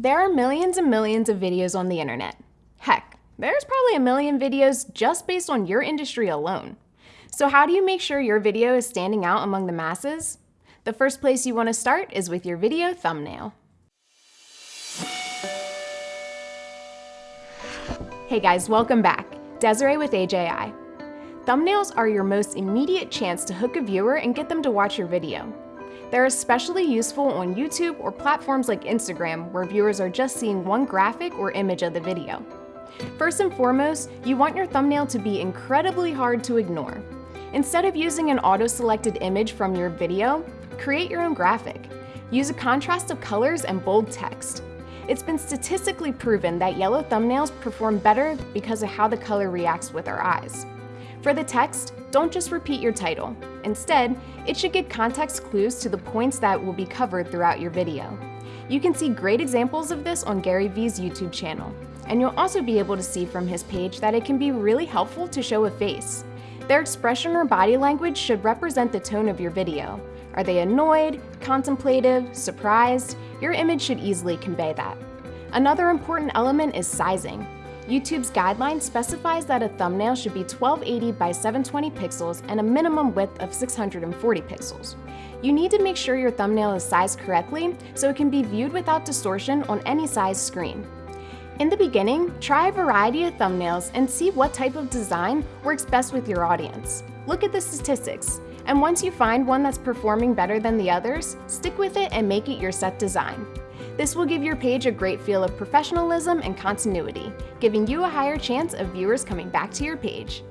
There are millions and millions of videos on the internet. Heck, there's probably a million videos just based on your industry alone. So how do you make sure your video is standing out among the masses? The first place you want to start is with your video thumbnail. Hey guys, welcome back. Desiree with AJI. Thumbnails are your most immediate chance to hook a viewer and get them to watch your video. They're especially useful on YouTube or platforms like Instagram where viewers are just seeing one graphic or image of the video. First and foremost, you want your thumbnail to be incredibly hard to ignore. Instead of using an auto-selected image from your video, create your own graphic. Use a contrast of colors and bold text. It's been statistically proven that yellow thumbnails perform better because of how the color reacts with our eyes. For the text, don't just repeat your title. Instead, it should give context clues to the points that will be covered throughout your video. You can see great examples of this on Gary Vee's YouTube channel, and you'll also be able to see from his page that it can be really helpful to show a face. Their expression or body language should represent the tone of your video. Are they annoyed, contemplative, surprised? Your image should easily convey that. Another important element is sizing. YouTube's guideline specifies that a thumbnail should be 1280 by 720 pixels and a minimum width of 640 pixels. You need to make sure your thumbnail is sized correctly so it can be viewed without distortion on any size screen. In the beginning, try a variety of thumbnails and see what type of design works best with your audience. Look at the statistics, and once you find one that's performing better than the others, stick with it and make it your set design. This will give your page a great feel of professionalism and continuity, giving you a higher chance of viewers coming back to your page.